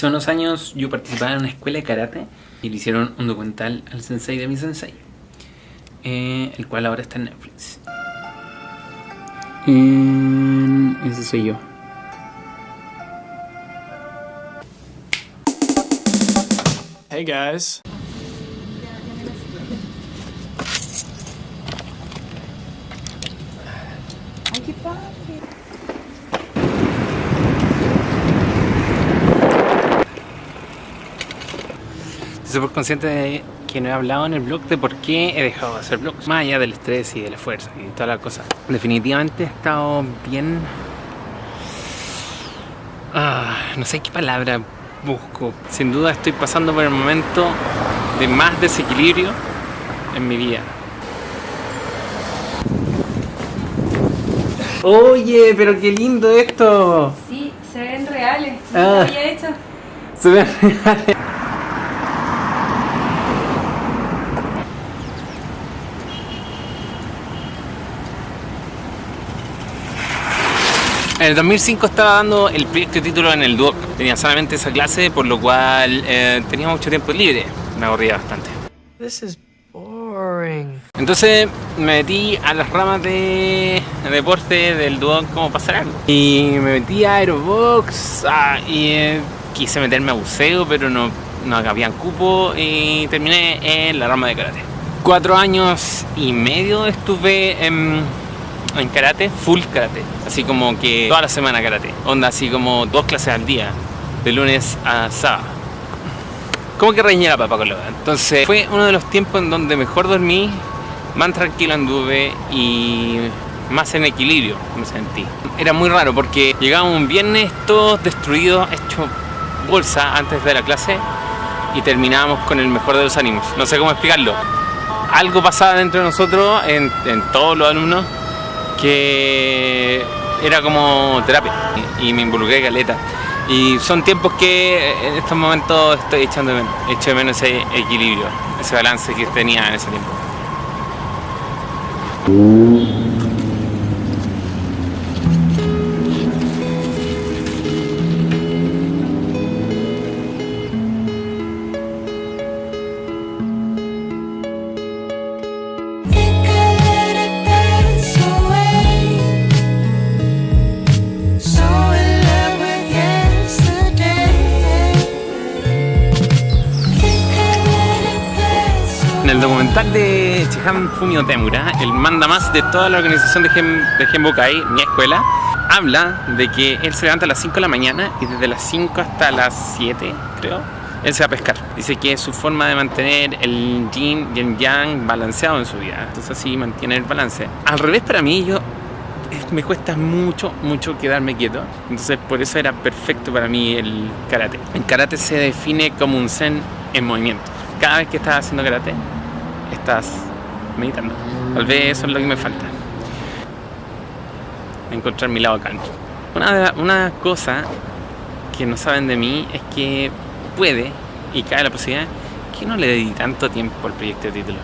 Hace unos años yo participaba en una escuela de karate y le hicieron un documental al sensei de mi sensei, eh, el cual ahora está en Netflix. ese soy yo. Hey guys. Ay, qué padre. Súper consciente de que no he hablado en el blog de por qué he dejado de hacer blogs. Más allá del estrés y del esfuerzo y todas las cosas. Definitivamente he estado bien... Ah, no sé qué palabra busco. Sin duda estoy pasando por el momento de más desequilibrio en mi vida. Oye, pero qué lindo esto. Sí, se ven reales. Ah. lo había hecho. Se ven reales. En el 2005 estaba dando el proyecto de título en el Duoc. Tenía solamente esa clase, por lo cual eh, tenía mucho tiempo libre. Me aburría bastante. This is boring. Entonces me metí a las ramas de deporte del Duoc como pasar algo. Y me metí a Aerobox ah, y eh, quise meterme a buceo, pero no, no habían cupo y terminé en la rama de karate. Cuatro años y medio estuve en, en karate, full karate. Así como que toda la semana karate. Onda así como dos clases al día, de lunes a sábado. Como que reñía la papa con Entonces fue uno de los tiempos en donde mejor dormí, más tranquilo anduve y más en equilibrio me sentí. Era muy raro porque llegábamos un viernes todos destruidos, hechos bolsa antes de la clase y terminábamos con el mejor de los ánimos. No sé cómo explicarlo. Algo pasaba dentro de nosotros, en, en todos los alumnos, que era como terapia y, me involucré caleta. Y son tiempos que en estos momentos estoy echando menos, echo de menos ese equilibrio, ese balance que tenía en ese tiempo. En el documental de Chihan Fumio Temura, el manda más de toda la organización de, Gen, de Genbokai, mi escuela, habla de que él se levanta a las 5 de la mañana y desde las 5 hasta las 7, creo, él se va a pescar. Dice que es su forma de mantener el yin y el yang balanceado en su vida. Entonces así mantiene el balance. Al revés para mí, yo es- me cuesta mucho, mucho quedarme quieto. Entonces por eso era perfecto para mí el karate. El karate se define como un zen en movimiento. Cada vez que estás haciendo karate, estás meditando. Tal vez eso es lo que me falta. Encontrar mi lado calmo. Una, una cosa que no saben de mí es que puede y cae la posibilidad que no le dedique tanto tiempo al proyecto de título.